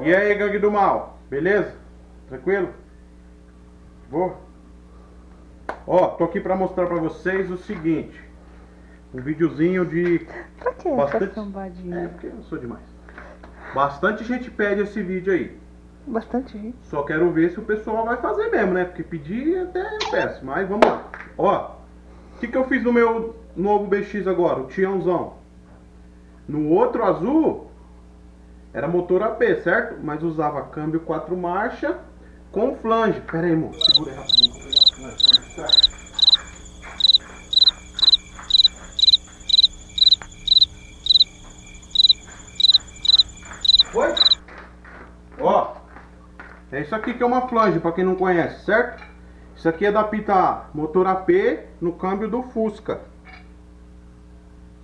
E aí, gangue do mal, beleza? Tranquilo? Vou. Ó, tô aqui pra mostrar pra vocês o seguinte. Um videozinho de Pra que Bastante- essa? É, porque eu sou demais. Bastante gente pede esse vídeo aí. Bastante gente. Só quero ver se o pessoal vai fazer mesmo, né? Porque pedir até eu peço, mas vamos lá. Ó, o que, que eu fiz no meu novo BX agora, o Tiãozão? No outro azul, era motor AP, certo? Mas usava câmbio 4 marcha com flange. Pera aí, amor, segura aí rapidinho. pegar a flange mostrar. Foi? Ó, é isso aqui que é uma flange, pra quem não conhece, certo? Isso aqui é da Pita motor AP no câmbio do Fusca.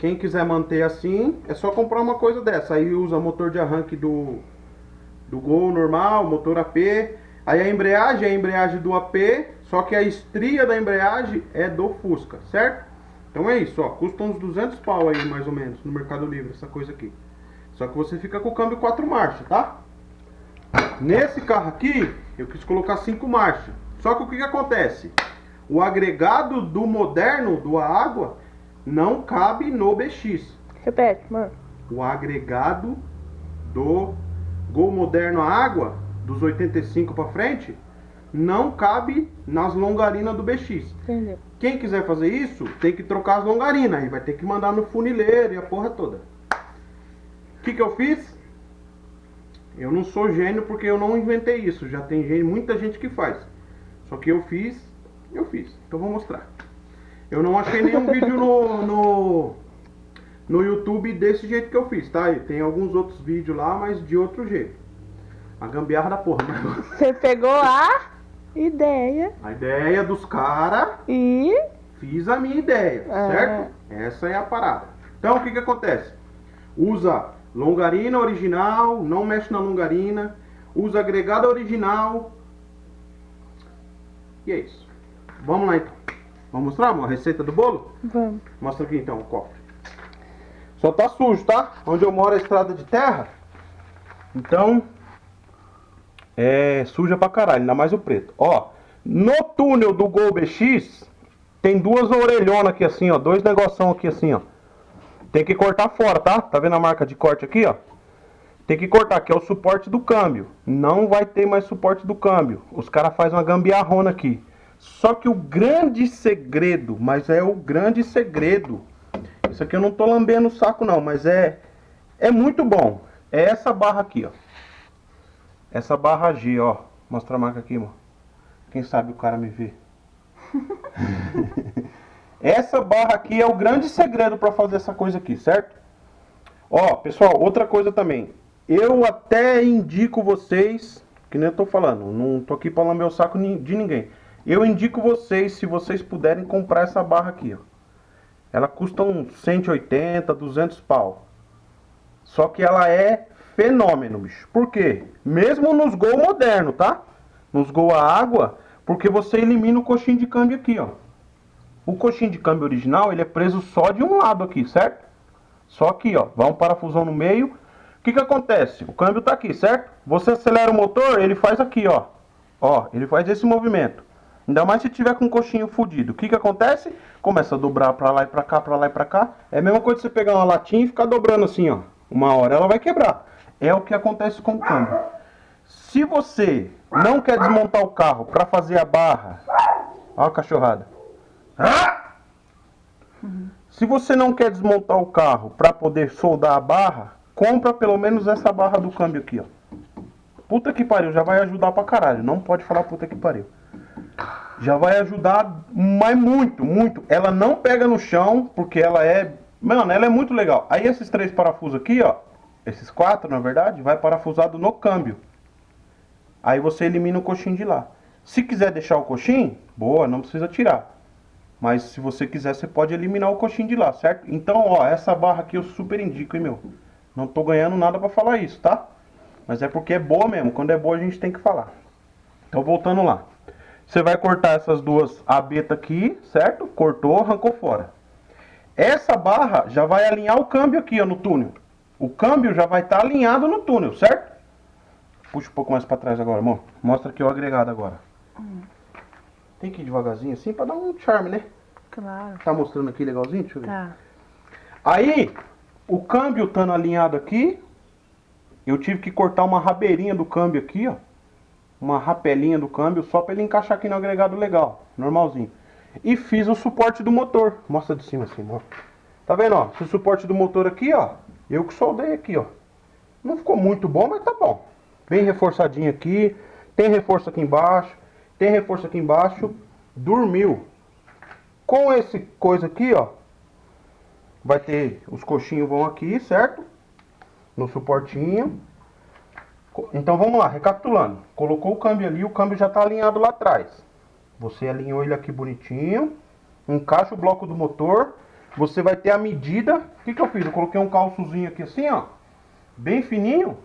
Quem quiser manter assim, é só comprar uma coisa dessa. Aí usa motor de arranque do, do Gol normal, motor AP. Aí a embreagem é a embreagem do AP, só que a estria da embreagem é do Fusca, certo? Então é isso, ó. Custa uns 200 pau aí, mais ou menos, no Mercado Livre, essa coisa aqui. Só que você fica com o câmbio 4 marchas, tá? Nesse carro aqui, eu quis colocar 5 marchas. Só que o que, que acontece? O agregado do moderno, do água, não cabe no BX. Repete, mano. O agregado do Gol moderno água, dos 85 para frente, não cabe nas longarinas do BX. Entendeu? Quem quiser fazer isso, tem que trocar as longarinas. Aí vai ter que mandar no funileiro e a porra toda. O que, que eu fiz? Eu não sou gênio porque eu não inventei isso. Já tem gente, muita gente que faz. Só que eu fiz, eu fiz. Então vou mostrar. Eu não achei nenhum vídeo no, no, no YouTube desse jeito que eu fiz, tá? E tem alguns outros vídeos lá, mas de outro jeito. A gambiarra da porra. mas- Você pegou a ideia A ideia dos caras e. Fiz a minha ideia, É. certo? Essa é a parada. Então, o que que acontece? Usa longarina original, não mexe na longarina. Usa agregado original. E é isso. Vamos lá, então. Vamos mostrar amor, a receita do bolo? Vamos. Mostra aqui, então, o cofre. Só tá sujo, tá? Onde eu moro é estrada de terra. Então, é suja pra caralho, ainda mais o preto. Ó, no túnel do Gol BX, tem duas orelhonas aqui assim, ó. Dois negoção aqui assim, ó. Tem que cortar fora, tá? Tá vendo a marca de corte aqui, ó? Tem que cortar, que é o suporte do câmbio. Não vai ter mais suporte do câmbio. Os caras fazem uma gambiarrona aqui. Só que o grande segredo, mas é o grande segredo. Isso aqui eu não tô lambendo o saco não, mas é é muito bom. É essa barra aqui, ó. Essa barra G, ó. Mostra a marca aqui, mano. Quem sabe o cara me vê. essa barra aqui é o grande segredo para fazer essa coisa aqui, certo? Ó, pessoal, outra coisa também. Eu até indico vocês, que nem eu tô falando, não tô aqui para lamber o saco de ninguém. Eu indico vocês, se vocês puderem, comprar essa barra aqui, ó. Ela custa uns 180, 200 pau. Só que ela é fenômeno, bicho. Por quê? Mesmo nos gol moderno, tá? Nos gol a água, porque você elimina o coxinho de câmbio aqui, ó. O coxinho de câmbio original, ele é preso só de um lado aqui, certo? Só aqui, ó. Vai um parafusão no meio. O que que acontece? O câmbio tá aqui, certo? Você acelera o motor, ele faz aqui, ó. Ó, ele faz esse movimento. Ainda mais se tiver com o coxinho fudido. O que que acontece? Começa a dobrar pra lá e pra cá, pra lá e pra cá. É a mesma coisa que você pegar uma latinha e ficar dobrando assim, ó. Uma hora ela vai quebrar. É o que acontece com o câmbio. Se você não quer desmontar o carro pra fazer a barra... Ó a cachorrada. Se você não quer desmontar o carro para poder soldar a barra, compra pelo menos essa barra do câmbio aqui, ó. Puta que pariu, já vai ajudar pra caralho. Não pode falar puta que pariu. Já vai ajudar, mas muito, muito. Ela não pega no chão, porque ela é. Mano, ela é muito legal. Aí esses três parafusos aqui, ó. Esses quatro, na verdade, vai parafusado no câmbio. Aí você elimina o coxinho de lá. Se quiser deixar o coxinho, boa, não precisa tirar. Mas se você quiser, você pode eliminar o coxinho de lá, certo? Então, ó, essa barra aqui eu super indico, hein, meu. Não tô ganhando nada pra falar isso, tá? Mas é porque é boa mesmo. Quando é boa, a gente tem que falar. Então, voltando lá. Você vai cortar essas duas abetas aqui, certo? Cortou, arrancou fora. Essa barra já vai alinhar o câmbio aqui, ó, no túnel. O câmbio já vai estar alinhado no túnel, certo? Puxa um pouco mais pra trás agora, amor. Mostra aqui o agregado agora. Tem que ir devagarzinho assim pra dar um charme, né? Claro. Tá mostrando aqui legalzinho? Deixa eu ver. Tá. Aí, o câmbio estando alinhado aqui, eu tive que cortar uma rabeirinha do câmbio aqui, ó. Uma rapelinha do câmbio, só pra ele encaixar aqui no agregado legal, normalzinho. E fiz o suporte do motor. Mostra de cima assim, ó. Tá vendo, ó? Esse suporte do motor aqui, ó. Eu que soldei aqui, ó. Não ficou muito bom, mas tá bom. Bem reforçadinho aqui. Tem reforço aqui embaixo. Tem reforço aqui embaixo. Dormiu. Com esse coisa aqui, ó. Vai ter os coxinhos vão aqui, certo? No suportinho. Então vamos lá, recapitulando. Colocou o câmbio ali, o câmbio já está alinhado lá atrás. Você alinhou ele aqui bonitinho. Encaixa o bloco do motor. Você vai ter a medida. O que, que eu fiz? Eu coloquei um calçozinho aqui assim, ó. Bem fininho.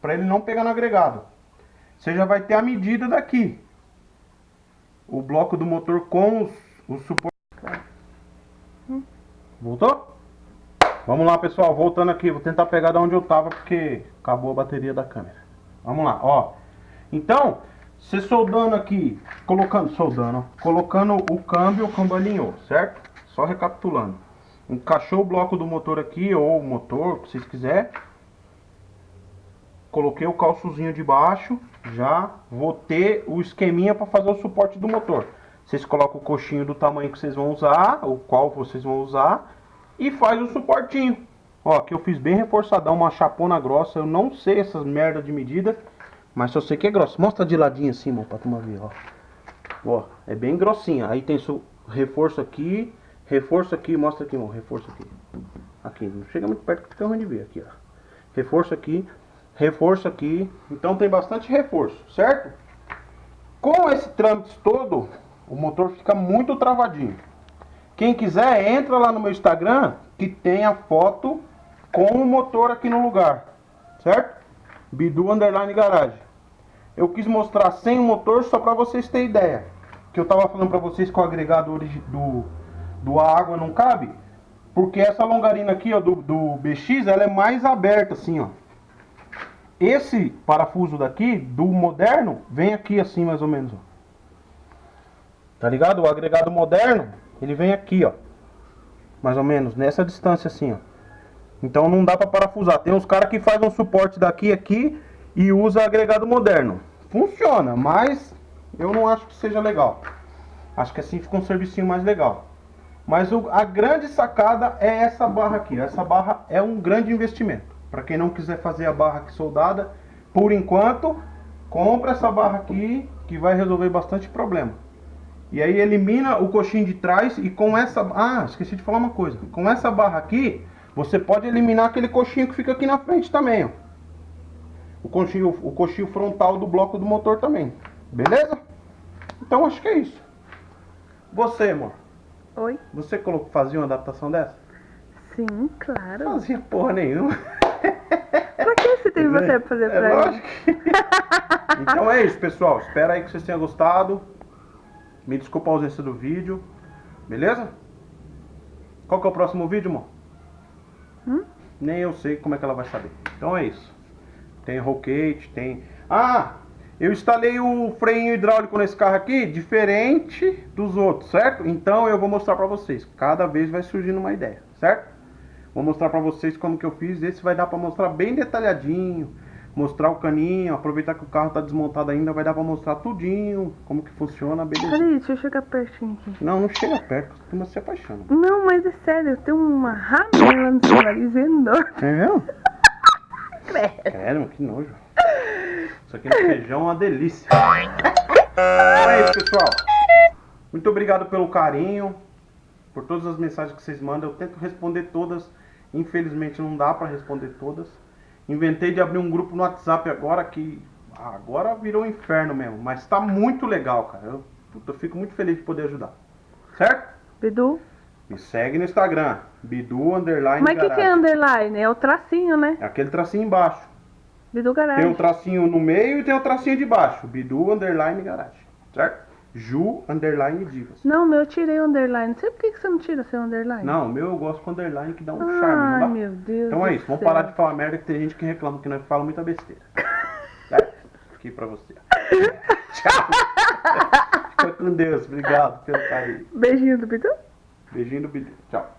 Para ele não pegar no agregado. Você já vai ter a medida daqui. O bloco do motor com os, os suportes. Voltou? Vamos lá, pessoal. Voltando aqui. Vou tentar pegar de onde eu tava porque acabou a bateria da câmera. Vamos lá, ó. Então, você soldando aqui, colocando, soldando, colocando o câmbio, o câmbio alinhou, certo? Só recapitulando. Encaixou o bloco do motor aqui, ou o motor, o que vocês quiserem. Coloquei o calçozinho de baixo, já vou ter o esqueminha para fazer o suporte do motor. Vocês colocam o coxinho do tamanho que vocês vão usar, o qual vocês vão usar, e faz o suportinho. Ó, aqui eu fiz bem reforçadão, uma chapona grossa. Eu não sei essas merda de medida, mas só sei que é grossa. Mostra de ladinho assim, mano, pra turma ver, ó. Ó, é bem grossinha. Aí tem su reforço aqui, reforço aqui, mostra aqui, mano, reforço aqui. Aqui, não chega muito perto que fica ruim de ver aqui, ó. Reforço aqui, reforço aqui. Então tem bastante reforço, certo? Com esse trâmite todo, o motor fica muito travadinho. Quem quiser, entra lá no meu Instagram, que tem a foto com o motor aqui no lugar, certo? Bidu Underline Garage. Eu quis mostrar sem o motor só para vocês terem ideia. Que eu tava falando para vocês que o agregado do, do água não cabe. Porque essa longarina aqui, ó, do, do BX, ela é mais aberta assim, ó. Esse parafuso daqui, do moderno, vem aqui assim mais ou menos, ó. Tá ligado? O agregado moderno, ele vem aqui, ó. Mais ou menos, nessa distância assim, ó. Então não dá pra parafusar. Tem uns caras que fazem um suporte daqui aqui e usa agregado moderno. Funciona, mas eu não acho que seja legal. Acho que assim fica um servicinho mais legal. Mas o- a grande sacada é essa barra aqui. Essa barra é um grande investimento. Para quem não quiser fazer a barra aqui soldada, por enquanto, compra essa barra aqui que vai resolver bastante problema. E aí elimina o coxinho de trás e com essa... Ah, esqueci de falar uma coisa. Com essa barra aqui, você pode eliminar aquele coxinho que fica aqui na frente também, ó. O coxinho, o coxinho frontal do bloco do motor também. Beleza? Então acho que é isso. Você, amor. Oi? Você colocou, fazia uma adaptação dessa? Sim, claro. Fazia porra nenhuma. Pra que você tem você pra fazer É pra mim? lógico. então é isso, pessoal. Espero aí que vocês tenham gostado. Me desculpa a ausência do vídeo. Beleza? Qual que é o próximo vídeo, amor? Hum? Nem eu sei como é que ela vai saber. Então é isso. Tem rollcage, tem... Ah! Eu instalei o freio hidráulico nesse carro aqui, diferente dos outros, certo? Então eu vou mostrar pra vocês. Cada vez vai surgindo uma ideia, certo? Vou mostrar pra vocês como que eu fiz. Esse vai dar pra mostrar bem detalhadinho. Mostrar o caninho, aproveitar que o carro tá desmontado ainda, vai dar pra mostrar tudinho, como que funciona, beleza. Peraí, deixa eu chegar pertinho aqui. Não, não chega perto, a turma se apaixona. Não, mas é sério, tem uma ramela no seu nariz enorme. É mesmo? Credo. Sério, que nojo. Isso aqui no feijão é uma delícia. Então é isso, pessoal. Muito obrigado pelo carinho, por todas as mensagens que vocês mandam. Eu tento responder todas. Infelizmente não dá pra responder todas. Inventei de abrir um grupo no WhatsApp agora que agora virou um inferno mesmo, mas tá muito legal, cara. Eu, puta, eu fico muito feliz de poder ajudar. Certo? Bidu. Me segue no Instagram, Bidu Underline Mas o que, que é underline? É o tracinho, né? É aquele tracinho embaixo. Bidu Tem um Garage. tracinho no meio e tem um tracinho de baixo. Bidu Underline Garage. Certo? Ju Underline Divas. Não, meu eu tirei underline. Não sei por que, que você não tira seu underline. Não, meu eu gosto com underline que dá um Ai, charme, não dá? meu Deus. Então é do isso, vamos céu. parar de falar merda que tem gente que reclama que nós falamos muita besteira. Certo? aqui pra você. Tchau. Fica com Deus. Obrigado pelo carinho. Beijinho do Pitu. Beijinho do Bilhete. Tchau.